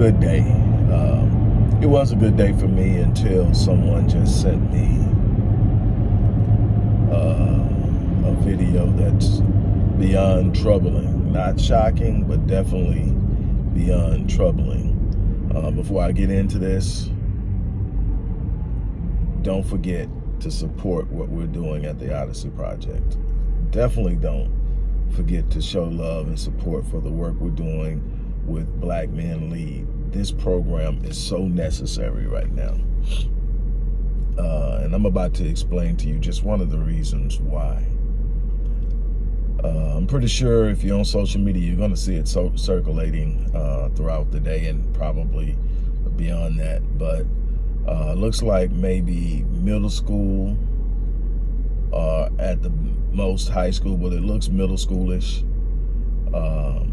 good day. Um, it was a good day for me until someone just sent me uh, a video that's beyond troubling. Not shocking, but definitely beyond troubling. Uh, before I get into this, don't forget to support what we're doing at the Odyssey Project. Definitely don't forget to show love and support for the work we're doing with Black Men Lead. This program is so necessary right now. Uh, and I'm about to explain to you just one of the reasons why. Uh, I'm pretty sure if you're on social media, you're going to see it so circulating uh, throughout the day and probably beyond that. But uh, looks like maybe middle school uh, at the most high school, but it looks middle schoolish. Um,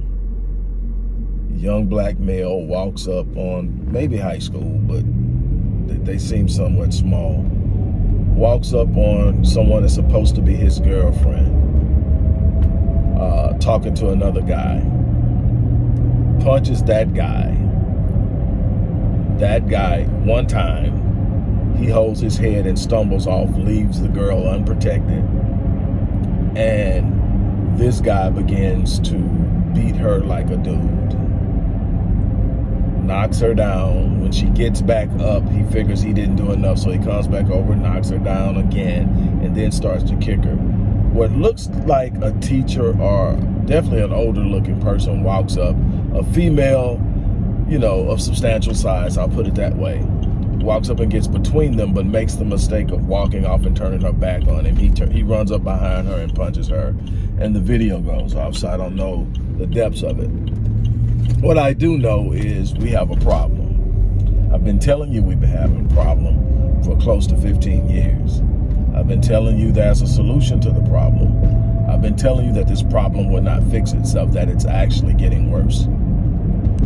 young black male walks up on maybe high school, but they, seem somewhat small. Walks up on someone that's supposed to be his girlfriend, uh, talking to another guy. Punches that guy. That guy, one time, he holds his head and stumbles off, leaves the girl unprotected. And this guy begins to beat her like a dude knocks her down. When she gets back up, he figures he didn't do enough, so he comes back over, knocks her down again, and then starts to kick her. What looks like a teacher or definitely an older looking person walks up, a female, you know, of substantial size, I'll put it that way, walks up and gets between them, but makes the mistake of walking off and turning her back on him. He, he runs up behind her and punches her, and the video goes off, so I don't know the depths of it. What I do know is we have a problem. I've been telling you we've been having a problem for close to 15 years. I've been telling you there's a solution to the problem. I've been telling you that this problem will not fix itself, that it's actually getting worse.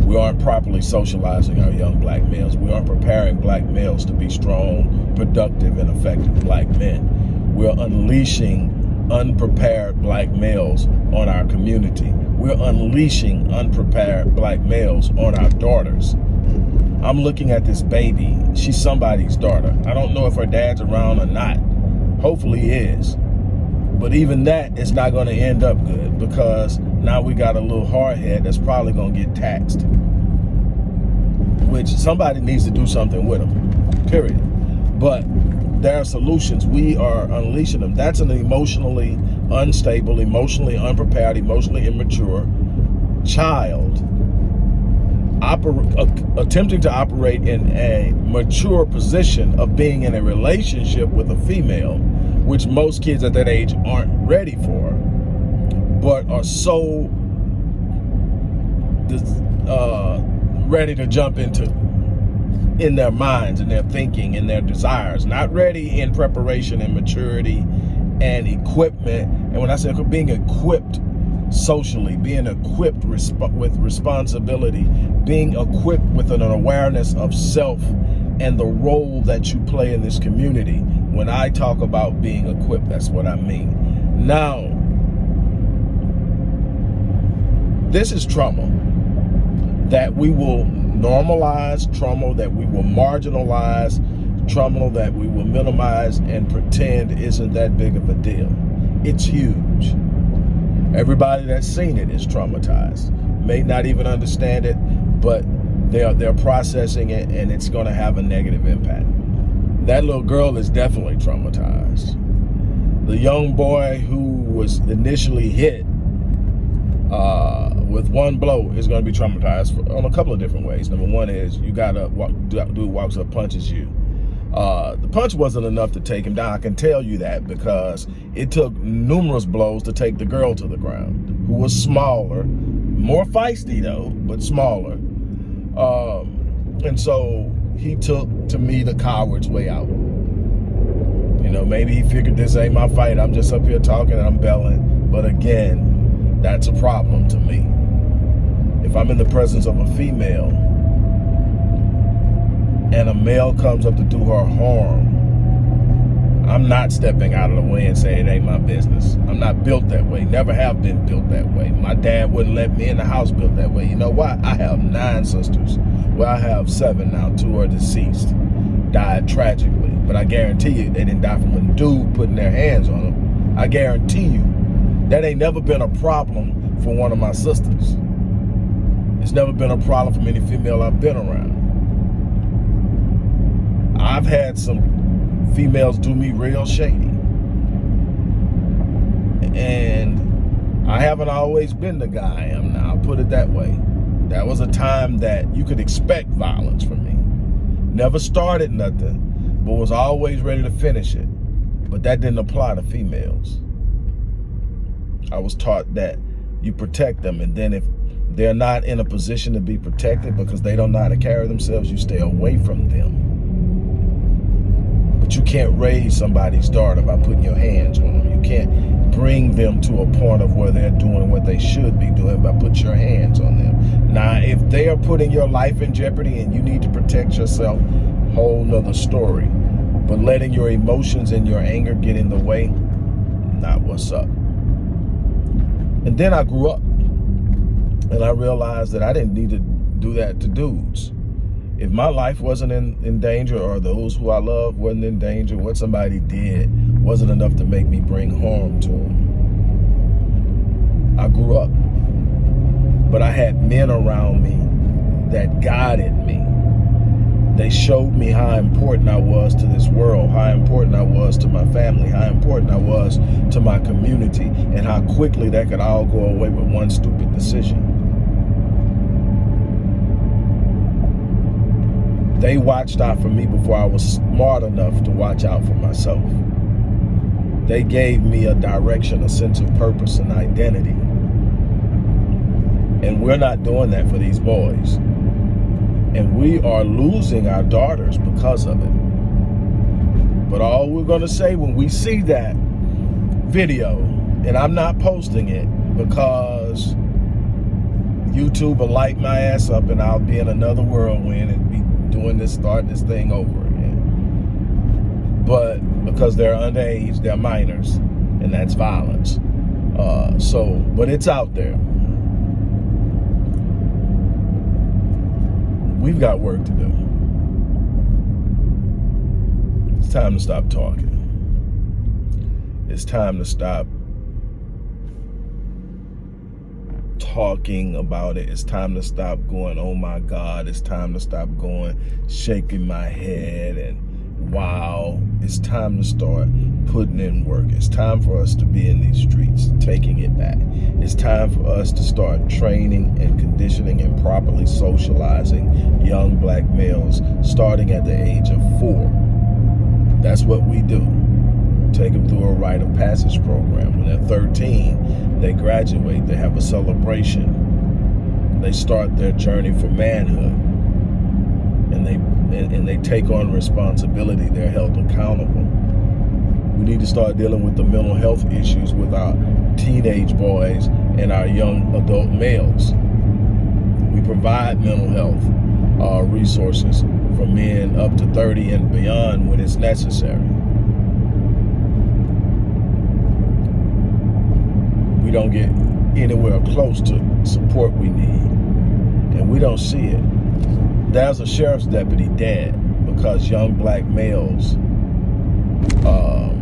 We aren't properly socializing our young black males. We aren't preparing black males to be strong, productive, and effective black men. We're unleashing unprepared black males on our community we're unleashing unprepared black males on our daughters. I'm looking at this baby. She's somebody's daughter. I don't know if her dad's around or not. Hopefully he is. But even that is not going to end up good because now we got a little hardhead that's probably going to get taxed. Which somebody needs to do something with them, period. But there are solutions. We are unleashing them. That's an emotionally unstable, emotionally unprepared, emotionally immature child uh, attempting to operate in a mature position of being in a relationship with a female, which most kids at that age aren't ready for, but are so uh, ready to jump into in their minds and their thinking and their desires, not ready in preparation and maturity and equipment. And when I say being equipped socially, being equipped resp with responsibility, being equipped with an awareness of self and the role that you play in this community. When I talk about being equipped, that's what I mean. Now, this is trauma that we will normalize trauma, that we will marginalize trauma, that we will minimize and pretend isn't that big of a deal. It's huge. Everybody that's seen it is traumatized. May not even understand it, but they're, they're processing it and it's gonna have a negative impact. That little girl is definitely traumatized. The young boy who was initially hit uh, with one blow is going to be traumatized for, on a couple of different ways. Number one is you got to walk, dude walks up, punches you. Uh, the punch wasn't enough to take him down. I can tell you that because it took numerous blows to take the girl to the ground, who was smaller, more feisty though, but smaller. Um, and so he took, to me, the coward's way out. You know, maybe he figured this ain't my fight. I'm just up here talking and I'm belling. But again, that's a problem to me if I'm in the presence of a female and a male comes up to do her harm, I'm not stepping out of the way and saying it ain't my business. I'm not built that way, never have been built that way. My dad wouldn't let me in the house built that way. You know why? I have nine sisters. Well, I have seven now. Two are deceased, died tragically. But I guarantee you, they didn't die from a dude putting their hands on them. I guarantee you, that ain't never been a problem for one of my sisters. It's never been a problem for any female I've been around. I've had some females do me real shady. And I haven't always been the guy I am now, I'll put it that way. That was a time that you could expect violence from me. Never started nothing, but was always ready to finish it. But that didn't apply to females. I was taught that you protect them, and then if they're not in a position to be protected because they don't know how to carry themselves, you stay away from them. But you can't raise somebody's daughter by putting your hands on them. You can't bring them to a point of where they're doing what they should be doing by putting your hands on them. Now, if they are putting your life in jeopardy and you need to protect yourself, whole nother story. But letting your emotions and your anger get in the way, not what's up. And then I grew up and I realized that I didn't need to do that to dudes. If my life wasn't in, in danger or those who I love wasn't in danger, what somebody did wasn't enough to make me bring harm to them. I grew up, but I had men around me that guided me. They showed me how important I was to this world, how important I was to my family, how important I was to my community, and how quickly that could all go away with one stupid decision. They watched out for me before I was smart enough to watch out for myself. They gave me a direction, a sense of purpose and identity. And we're not doing that for these boys. And we are losing our daughters because of it. But all we're going to say when we see that video, and I'm not posting it because YouTube will light my ass up and I'll be in another whirlwind and be doing this, starting this thing over again. But because they're underage, they're minors, and that's violence. Uh, so, but it's out there. We've got work to do. It's time to stop talking. It's time to stop talking about it. It's time to stop going, oh my God. It's time to stop going, shaking my head and wow. It's time to start putting in work. It's time for us to be in these streets, taking it back. It's time for us to start training and conditioning and properly socializing young black males starting at the age of four. That's what we do take them through a rite of passage program. When they're 13, they graduate, they have a celebration. They start their journey for manhood. And they and, and they take on responsibility. They're held accountable. We need to start dealing with the mental health issues with our teenage boys and our young adult males. We provide mental health uh, resources for men up to 30 and beyond when it's necessary. Don't get anywhere close to support we need. And we don't see it. There's a sheriff's deputy dead because young black males um,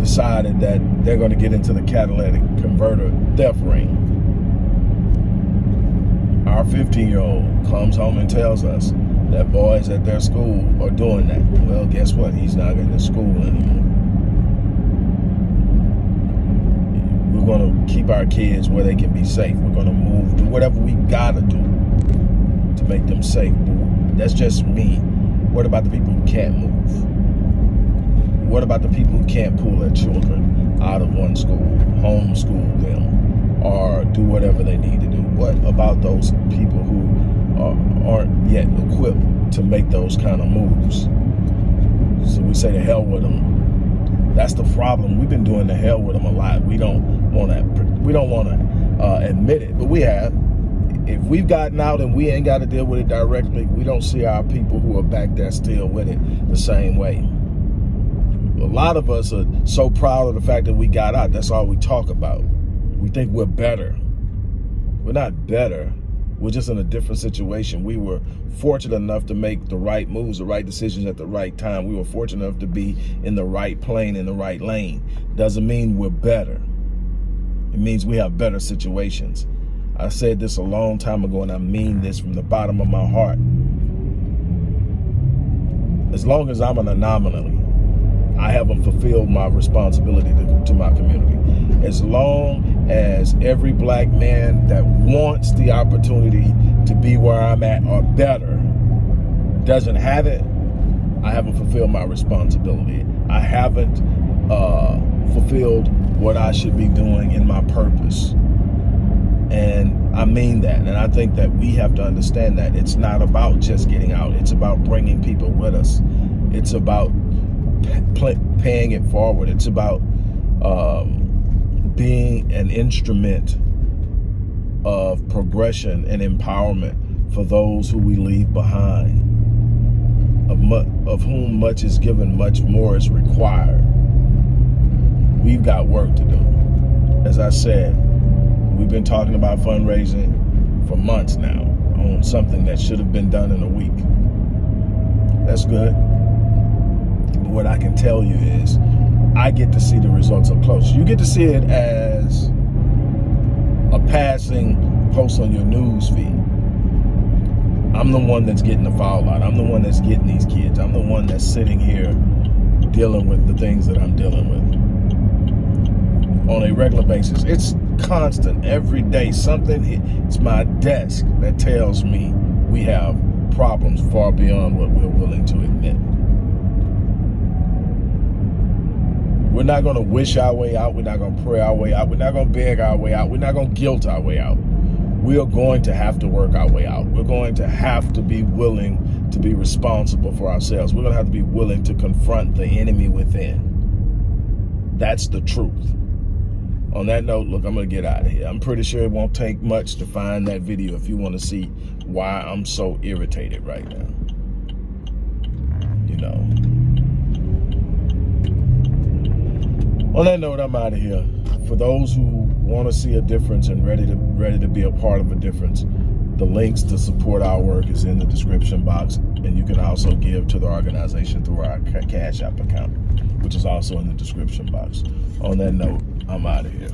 decided that they're going to get into the catalytic converter theft ring. Our 15-year-old comes home and tells us that boys at their school are doing that. Well, guess what? He's not in the school anymore. We're going to keep our kids where they can be safe. We're going to move, do whatever we got to do to make them safe. That's just me. What about the people who can't move? What about the people who can't pull their children out of one school, homeschool them, or do whatever they need to do? What about those people who are, aren't yet equipped to make those kind of moves? So we say to hell with them. That's the problem. We've been doing the hell with them a lot. We don't want to we don't want to uh, admit it, but we have. If we've gotten out and we ain't got to deal with it directly, we don't see our people who are back there still with it the same way. A lot of us are so proud of the fact that we got out. That's all we talk about. We think we're better. We're not better. We're just in a different situation. We were fortunate enough to make the right moves, the right decisions at the right time. We were fortunate enough to be in the right plane, in the right lane. Doesn't mean we're better. It means we have better situations. I said this a long time ago, and I mean this from the bottom of my heart. As long as I'm an anomaly, I haven't fulfilled my responsibility to, to my community. As long as every black man that wants the opportunity to be where I'm at or better doesn't have it, I haven't fulfilled my responsibility. I haven't uh, fulfilled what I should be doing in my purpose. And I mean that. And I think that we have to understand that it's not about just getting out. It's about bringing people with us. It's about paying it forward. It's about um, being an instrument of progression and empowerment for those who we leave behind, of, of whom much is given, much more is required. We've got work to do. As I said, we've been talking about fundraising for months now on something that should have been done in a week. That's good But what I can tell you is I get to see the results up close. You get to see it as a passing post on your news feed. I'm the one that's getting the foul. I'm the one that's getting these kids. I'm the one that's sitting here dealing with the things that I'm dealing with on a regular basis. It's constant every day. Something, it's my desk that tells me we have problems far beyond what we're willing to admit. We're not going to wish our way out. We're not going to pray our way out. We're not going to beg our way out. We're not going to guilt our way out. We are going to have to work our way out. We're going to have to be willing to be responsible for ourselves. We're going to have to be willing to confront the enemy within. That's the truth. On that note, look, I'm going to get out of here. I'm pretty sure it won't take much to find that video if you want to see why I'm so irritated right now. You know. On that note, I'm out of here. For those who want to see a difference and ready to ready to be a part of a difference, the links to support our work is in the description box, and you can also give to the organization through our Cash App account, which is also in the description box. On that note, I'm out of here.